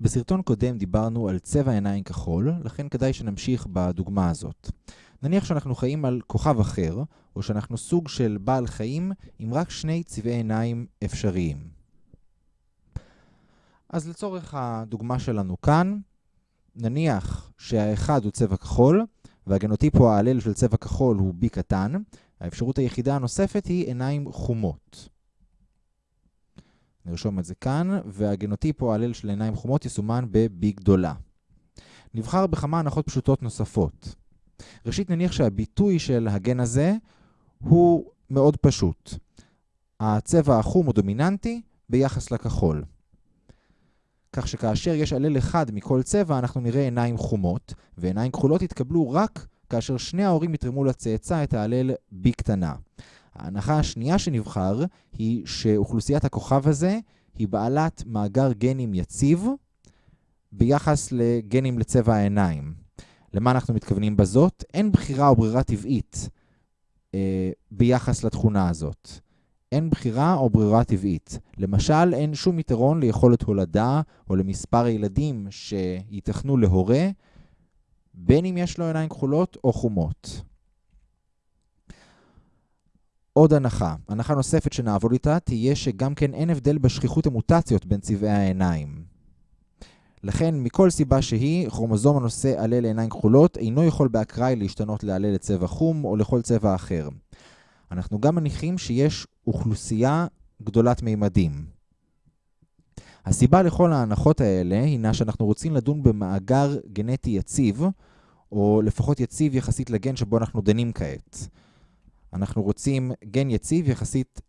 בסרטון קודם דיברנו על צבע עיניים כחול, לכן כדאי שנמשיך בדוגמה הזאת. נניח שאנחנו חיים על כוכב אחר, או שאנחנו סוג של בעל חיים עם רק שני צבעי עיניים אפשריים. אז לצורך הדוגמה שלנו כאן, נניח שהאחד הוא צבע כחול, והגנוטיפ או ההלל של צבע כחול הוא B קטן, האפשרות היחידה הנוספת היא עיניים חומות. נרשום את זה כאן, והגנוטיפ או ההלל של עיניים חומות יסומן ב-B גדולה. נבחר בכמה הנחות פשוטות נוספות. ראשית נניח שהביטוי של הגן הזה הוא מאוד פשוט. הצבע החום הוא דומיננטי ביחס לכחול. כך שכאשר יש עלל אחד מכל צבע, אנחנו נראה עיניים חומות, ועיניים כחולות יתקבלו רק כאשר שני ההורים יתרמו לצאצא את ההלל B קטנה. ההנחה השנייה שנבחר היא שאוכלוסיית הכוכב הזה היא בעלת מאגר גנים יציב ביחס לגנים לצבע העיניים. למה אנחנו מתכוונים בזאת? אין בחירה או ברירה טבעית אה, ביחס לתכונה הזאת. אין בחירה או ברירה טבעית. למשל, אין שום יתרון ליכולת הולדה או למספר הילדים שייתכנו להורה, בין אם יש לו עיניים כחולות או חומות. עוד הנחה, הנחה נוספת שנעבוד איתה תהיה שגם כן אין הבדל בשכיחות המוטציות בין צבעי העיניים. לכן, מכל סיבה שהיא, כרומוזום הנושא עלה לעיניים כחולות אינו יכול באקראי להשתנות לעלה לצבע חום או לכל צבע אחר. אנחנו גם מניחים שיש אוכלוסייה גדולת מימדים. הסיבה לכל ההנחות האלה הינה שאנחנו רוצים לדון במאגר גנטי יציב, או לפחות יציב יחסית לגן שבו אנחנו דנים כעת. אנחנו רוצים גן יציב יחסית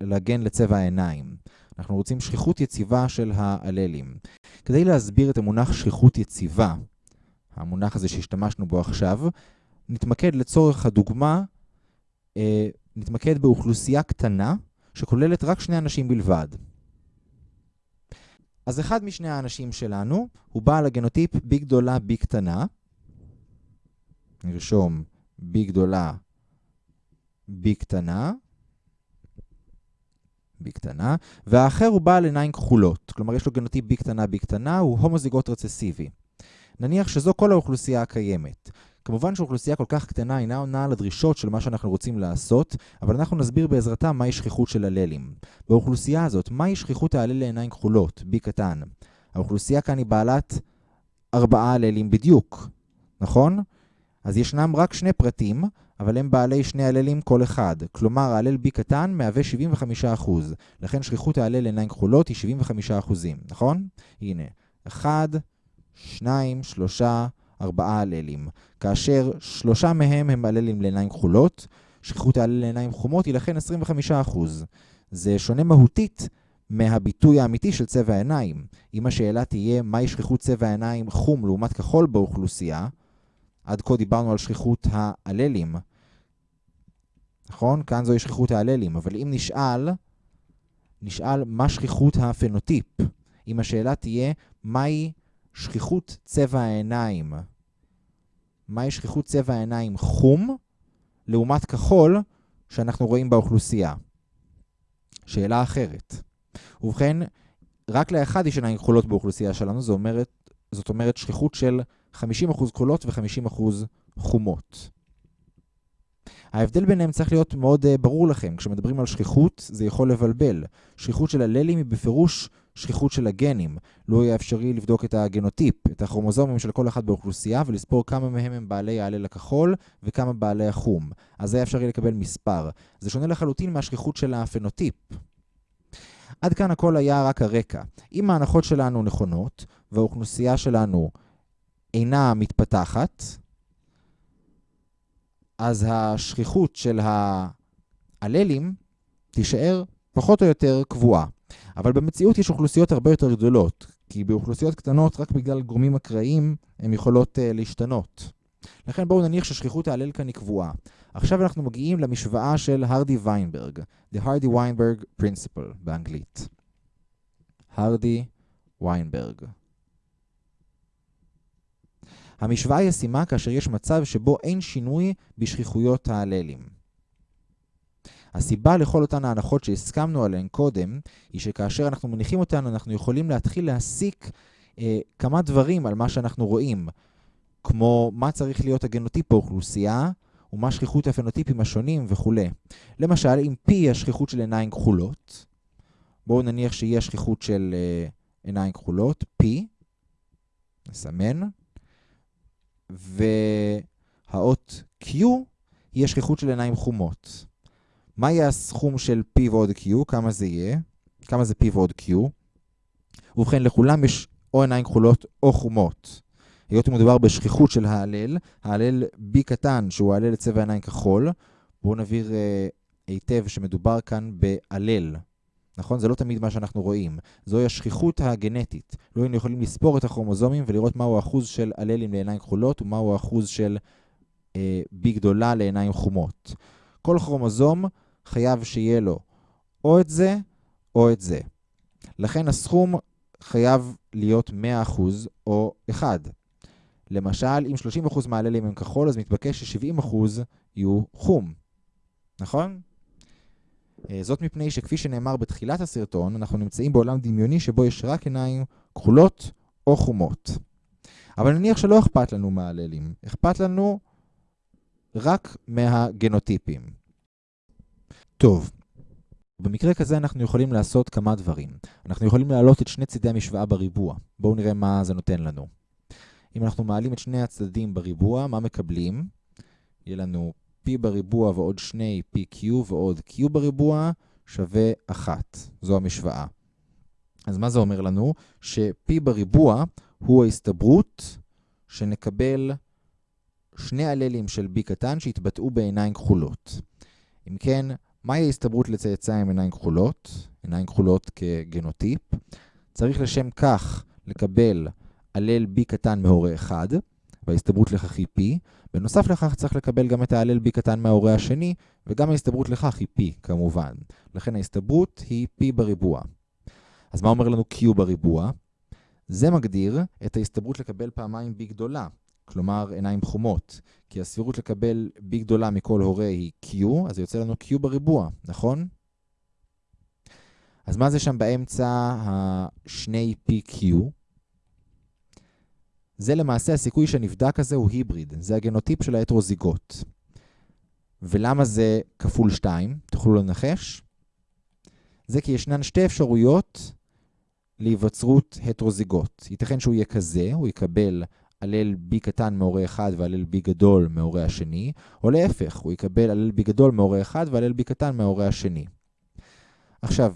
לגן לצבע העיניים. אנחנו רוצים שכיחות יציבה של האללים. כדי להסביר את המונח שכיחות יציבה, המונח הזה שהשתמשנו בו עכשיו, נתמקד לצורך הדוגמה, אה, נתמקד באוכלוסייה קטנה שכוללת רק שני אנשים בלבד. אז אחד משני האנשים שלנו הוא בעל הגנוטיפ B גדולה B קטנה. נרשום B גדולה B קטנה. B קטנה, והאחר הוא בעל עיניים כחולות, כלומר יש לו גנוטיפ B קטנה B קטנה, הוא הומוזיגוט רצסיבי. נניח שזו כל האוכלוסייה הקיימת. כמובן שאוכלוסייה כל כך קטנה אינה עונה על הדרישות של מה שאנחנו רוצים לעשות, אבל אנחנו נסביר בעזרתה מהי שכיחות של הללים. באוכלוסייה הזאת, מהי שכיחות ההלל לעיניים כחולות, B קטן? האוכלוסייה כאן היא בעלת ארבעה הללים בדיוק, נכון? אז ישנם רק שני פרטים, אבל הם בעלי שני הללים כל אחד. כלומר, ההלל B קטן מהווה 75%. לכן שכיחות ההלל לעיניים כחולות היא 75%, נכון? הנה, 1, 2, 3, 4 הללים. כאשר שלושה מהם הם הללים לעיניים כחולות, שכיחות ההלל לעיניים חומות היא לכן 25%. זה שונה מהותית מהביטוי האמיתי של צבע העיניים. אם השאלה תהיה מהי שכיחות צבע העיניים חום לעומת כחול באוכלוסייה, עד כה דיברנו על שכיחות ההללים. נכון? כאן זוהי שכיחות ההללים. אבל אם נשאל, נשאל מה שכיחות הפנוטיפ. אם השאלה תהיה, מהי שכיחות צבע העיניים? מהי שכיחות צבע העיניים חום לעומת כחול שאנחנו רואים באוכלוסייה? שאלה אחרת. ובכן, רק לאחד יש עיניים כחולות באוכלוסייה שלנו, זאת אומרת, זאת אומרת שכיחות של 50% כחולות ו-50% חומות. ההבדל ביניהם צריך להיות מאוד uh, ברור לכם. כשמדברים על שכיחות, זה יכול לבלבל. שכיחות של הללים היא בפירוש שכיחות של הגנים. לא יהיה אפשרי לבדוק את הגנוטיפ, את הכרומוזומים של כל אחד באוכלוסייה, ולספור כמה מהם הם בעלי ההלל הכחול וכמה בעלי החום. אז זה אפשרי לקבל מספר. זה שונה לחלוטין מהשכיחות של הפנוטיפ. עד כאן הכל היה רק הרקע. אם ההנחות שלנו נכונות, והאוכלוסייה שלנו אינה מתפתחת, אז השכיחות של האללים תישאר פחות או יותר קבועה. אבל במציאות יש אוכלוסיות הרבה יותר גדולות, כי באוכלוסיות קטנות, רק בגלל גורמים אקראיים, הן יכולות uh, להשתנות. לכן בואו נניח ששכיחות ההלל כאן היא קבועה. עכשיו אנחנו מגיעים למשוואה של הרדי ויינברג, The Hardy Weinberg Principle באנגלית. הרדי ויינברג. המשוואה ישימה כאשר יש מצב שבו אין שינוי בשכיחויות ההללים. הסיבה לכל אותן ההנחות שהסכמנו עליהן קודם, היא שכאשר אנחנו מניחים אותן, אנחנו יכולים להתחיל להסיק אה, כמה דברים על מה שאנחנו רואים, כמו מה צריך להיות הגנוטיפ באוכלוסייה, ומה שכיחות הפנוטיפים השונים וכולי. למשל, אם P היא השכיחות של עיניים כחולות, בואו נניח שיהיה שכיחות של אה, עיניים כחולות, P, נסמן, והאות Q היא השכיחות של עיניים חומות. מה יהיה הסכום של P ועוד Q? כמה זה יהיה? כמה זה P ועוד Q? ובכן, לכולם יש או עיניים כחולות או חומות. היות ומדובר בשכיחות של ההלל, ההלל B קטן, שהוא ההלל לצבע עיניים כחול, בואו נבהיר אה, היטב שמדובר כאן בהלל. נכון? זה לא תמיד מה שאנחנו רואים. זוהי השכיחות הגנטית. לא היינו יכולים לספור את הכרומוזומים ולראות מהו האחוז של הללים לעיניים כחולות ומהו האחוז של אה, B גדולה לעיניים חומות. כל כרומוזום חייב שיהיה לו או את זה או את זה. לכן הסכום חייב להיות 100% או 1. למשל, אם 30% מהללים הם כחול, אז מתבקש ש-70% יהיו חום. נכון? אה, זאת מפני שכפי שנאמר בתחילת הסרטון, אנחנו נמצאים בעולם דמיוני שבו יש רק עיניים כחולות או חומות. אבל נניח שלא אכפת לנו מהללים, אכפת לנו רק מהגנוטיפים. טוב, במקרה כזה אנחנו יכולים לעשות כמה דברים. אנחנו יכולים להעלות את שני צידי המשוואה בריבוע. בואו נראה מה זה נותן לנו. אם אנחנו מעלים את שני הצדדים בריבוע, מה מקבלים? יהיה לנו p בריבוע ועוד שני pq ועוד q בריבוע שווה 1. זו המשוואה. אז מה זה אומר לנו? ש-p בריבוע הוא ההסתברות שנקבל שני הללים של b קטן שהתבטאו בעיניים כחולות. אם כן, מהי ההסתברות לצאצא עם עיניים כחולות? עיניים כחולות כגנוטיפ. צריך לשם כך לקבל הלל b קטן מהורה 1, וההסתברות לכך היא p. בנוסף לכך צריך לקבל גם את ההלל b קטן מההורה השני, וגם ההסתברות לכך היא p כמובן. לכן ההסתברות היא p בריבוע. אז מה אומר לנו q בריבוע? זה מגדיר את ההסתברות לקבל פעמיים b גדולה, כלומר עיניים חומות. כי הסבירות לקבל b גדולה מכל הורה היא q, אז יוצא לנו q בריבוע, נכון? אז מה זה שם באמצע השני pq? זה למעשה הסיכוי שנבדק הזה הוא היבריד, זה הגנוטיפ של ההטרוזיגוט. ולמה זה כפול 2? תוכלו לנחש? זה כי ישנן שתי אפשרויות להיווצרות הטרוזיגוט. ייתכן שהוא יהיה כזה, הוא יקבל הלל B קטן מהורה אחד והלל B גדול מהורה השני, או להפך, הוא יקבל הלל B גדול מהורה אחד והלל B קטן מהורה השני. עכשיו,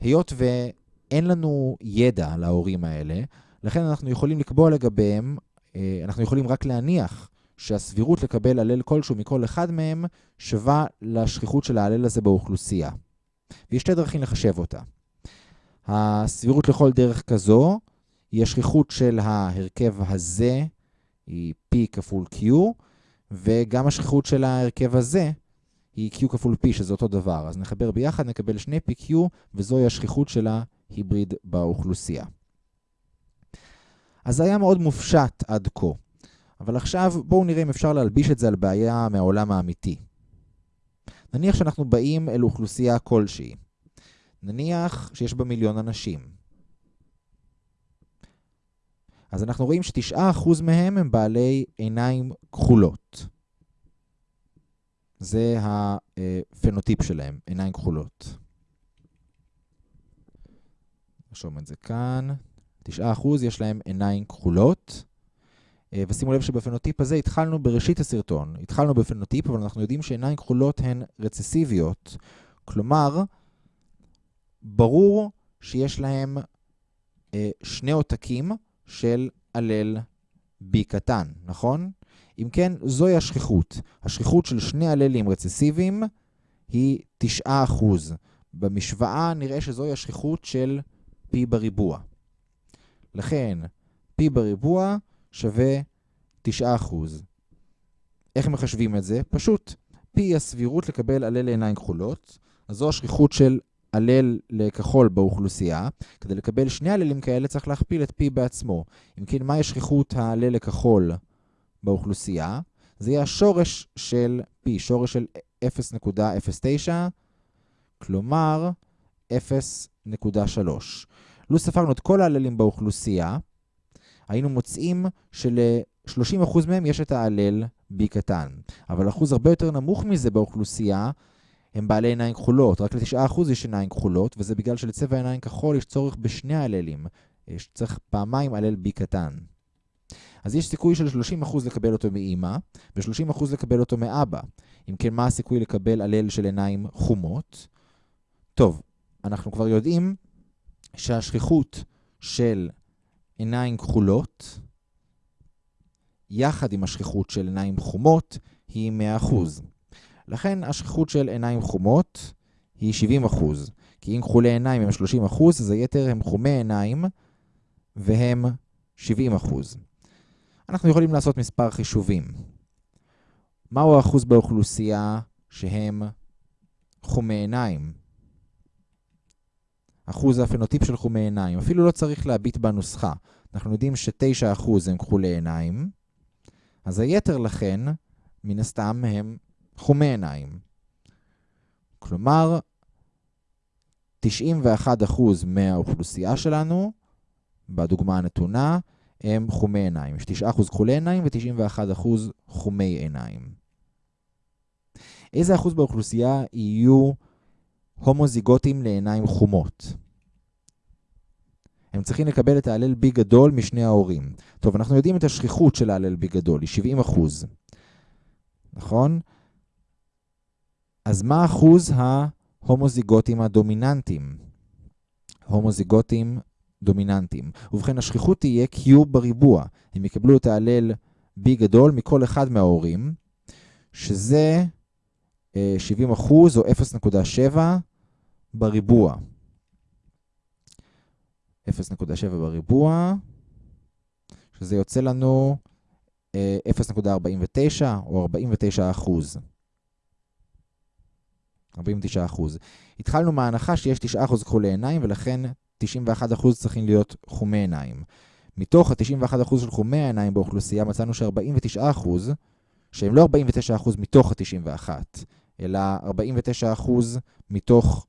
היות ואין לנו ידע על ההורים האלה, לכן אנחנו יכולים לקבוע לגביהם, אה, אנחנו יכולים רק להניח שהסבירות לקבל הלל כלשהו מכל אחד מהם שווה לשכיחות של ההלל הזה באוכלוסייה. ויש שתי דרכים לחשב אותה. הסבירות לכל דרך כזו היא השכיחות של ההרכב הזה, היא P כפול Q, וגם השכיחות של ההרכב הזה היא Q כפול P, שזה אותו דבר. אז נחבר ביחד, נקבל שני PQ, וזוהי השכיחות של ההיבריד באוכלוסייה. אז היה מאוד מופשט עד כה. אבל עכשיו בואו נראה אם אפשר להלביש את זה על בעיה מהעולם האמיתי. נניח שאנחנו באים אל אוכלוסייה כלשהי. נניח שיש בה מיליון אנשים. אז אנחנו רואים שתשעה אחוז מהם הם בעלי עיניים כחולות. זה הפנוטיפ שלהם, עיניים כחולות. נרשום את זה כאן. 9% יש להם עיניים כחולות. אה, ושימו לב שבפנוטיפ הזה התחלנו בראשית הסרטון. התחלנו בפנוטיפ, אבל אנחנו יודעים שעיניים כחולות הן רצסיביות. כלומר, ברור שיש להם אה, שני עותקים של הלל B קטן, נכון? אם כן, זוהי השכיחות. השכיחות של שני הללים רצסיביים היא 9%. במשוואה נראה שזוהי השכיחות של P בריבוע. לכן, P בריבוע שווה 9%. איך מחשבים את זה? פשוט. P היא הסבירות לקבל עלה לעיניים כחולות, אז זו השכיחות של הלל לכחול באוכלוסייה. כדי לקבל שני הללים כאלה צריך להכפיל את P בעצמו. אם כן, מהי שכיחות ההלל לכחול באוכלוסייה? זה יהיה השורש של P, שורש של 0.09, כלומר 0.3. לו ספרנו את כל ההללים באוכלוסייה, היינו מוצאים של-30% מהם יש את ההלל B קטן. אבל אחוז הרבה יותר נמוך מזה באוכלוסייה הם בעלי עיניים כחולות. רק ל-9% יש עיניים כחולות, וזה בגלל שלצבע עיניים כחול יש צורך בשני הללים. יש צריך פעמיים הלל B קטן. אז יש סיכוי של 30% לקבל אותו מאימא, ו-30% לקבל אותו מאבא. אם כן, מה הסיכוי לקבל הלל של עיניים חומות? טוב, אנחנו כבר יודעים שהשכיחות של עיניים כחולות, יחד עם השכיחות של עיניים חומות, היא 100%. לכן השכיחות של עיניים חומות היא 70%. כי אם כחולי עיניים הם 30%, אז היתר הם חומי עיניים, והם 70%. אנחנו יכולים לעשות מספר חישובים. מהו האחוז באוכלוסייה שהם חומי עיניים? אחוז הפנוטיפ של חומי עיניים. אפילו לא צריך להביט בנוסחה. אנחנו יודעים ש-9% הם כחולי עיניים, אז היתר לכן, מן הסתם, הם חומי עיניים. כלומר, 91% מהאוכלוסייה שלנו, בדוגמה הנתונה, הם חומי עיניים. יש 9% כחולי עיניים ו-91% חומי עיניים. איזה אחוז באוכלוסייה יהיו הומוזיגוטים לעיניים חומות? הם צריכים לקבל את ההלל B גדול משני ההורים. טוב, אנחנו יודעים את השכיחות של ההלל B גדול, היא 70 אחוז. נכון? אז מה אחוז ההומוזיגוטים הדומיננטיים? הומוזיגוטים דומיננטיים. ובכן, השכיחות תהיה Q בריבוע. הם יקבלו את ההלל B גדול מכל אחד מההורים, שזה 70 אה, אחוז או 0.7 בריבוע. 0.7 בריבוע, שזה יוצא לנו 0.49 אה, או 49 אחוז. 49 אחוז. התחלנו מההנחה שיש 9 אחוז כחולי עיניים, ולכן 91 אחוז צריכים להיות חומי עיניים. מתוך ה-91 אחוז של חומי העיניים באוכלוסייה מצאנו ש-49 אחוז, שהם לא 49 אחוז מתוך ה-91, אלא 49 אחוז מתוך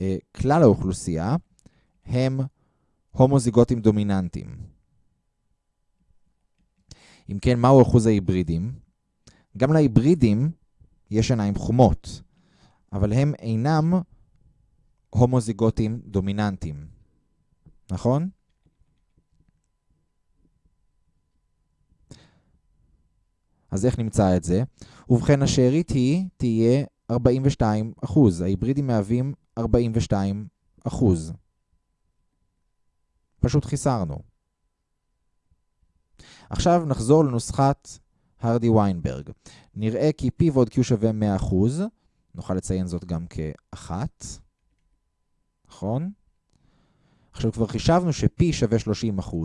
אה, כלל האוכלוסייה, הם הומוזיגוטים דומיננטיים. אם כן, מהו אחוז ההיברידים? גם להיברידים יש עיניים חומות, אבל הם אינם הומוזיגוטים דומיננטיים. נכון? אז איך נמצא את זה? ובכן, השארית היא תהיה 42 אחוז. ההיברידים מהווים 42 אחוז. פשוט חיסרנו. עכשיו נחזור לנוסחת הרדי ויינברג. נראה כי P ועוד Q שווה 100%, נוכל לציין זאת גם כאחת, נכון? עכשיו כבר חישבנו ש-P שווה 30%,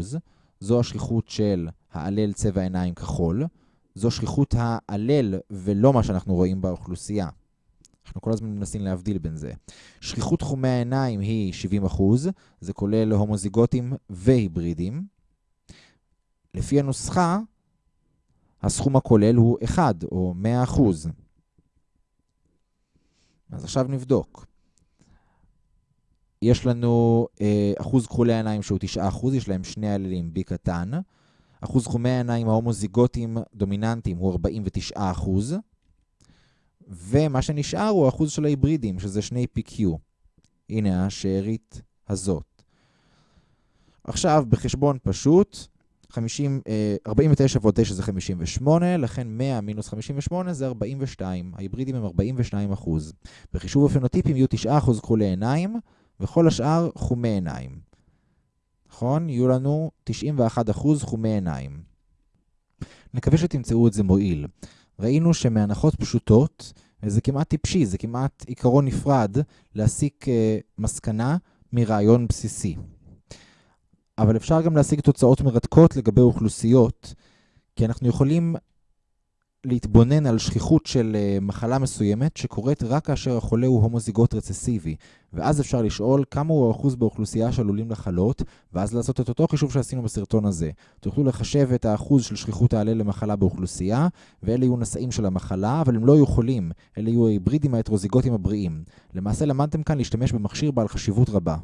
זו השכיחות של העלל צבע עיניים כחול, זו שכיחות העלל ולא מה שאנחנו רואים באוכלוסייה. אנחנו כל הזמן מנסים להבדיל בין זה. שכיחות תחומי העיניים היא 70%, זה כולל הומוזיגוטים והיברידים. לפי הנוסחה, הסכום הכולל הוא 1 או 100%. אז עכשיו נבדוק. יש לנו אה, אחוז כחולי העיניים שהוא 9%, יש להם שני עללים B קטן. אחוז תחומי העיניים ההומוזיגוטיים דומיננטיים הוא 49%. ומה שנשאר הוא האחוז של ההיברידים, שזה שני PQ. הנה השארית הזאת. עכשיו, בחשבון פשוט, 50, 49 ועוד 9 זה 58, לכן 100 מינוס 58 זה 42. ההיברידים הם 42 אחוז. בחישוב הפנוטיפים יהיו 9 אחוז כחולי עיניים, וכל השאר חומי עיניים. נכון? יהיו לנו 91 אחוז חומי עיניים. נקווה שתמצאו את זה מועיל. ראינו שמהנחות פשוטות, וזה כמעט טיפשי, זה כמעט עיקרון נפרד, להסיק uh, מסקנה מרעיון בסיסי. אבל אפשר גם להשיג תוצאות מרתקות לגבי אוכלוסיות, כי אנחנו יכולים להתבונן על שכיחות של uh, מחלה מסוימת שקורית רק כאשר החולה הוא הומוזיגוט רצסיבי, ואז אפשר לשאול כמה הוא האחוז באוכלוסייה שעלולים לחלות, ואז לעשות את אותו חישוב שעשינו בסרטון הזה. תוכלו לחשב את האחוז של שכיחות ההלל למחלה באוכלוסייה, ואלה יהיו נשאים של המחלה, אבל הם לא יהיו חולים, אלה יהיו ההיברידים ההטרוזיגוטים הבריאים. למעשה למדתם כאן להשתמש במכשיר בעל חשיבות רבה.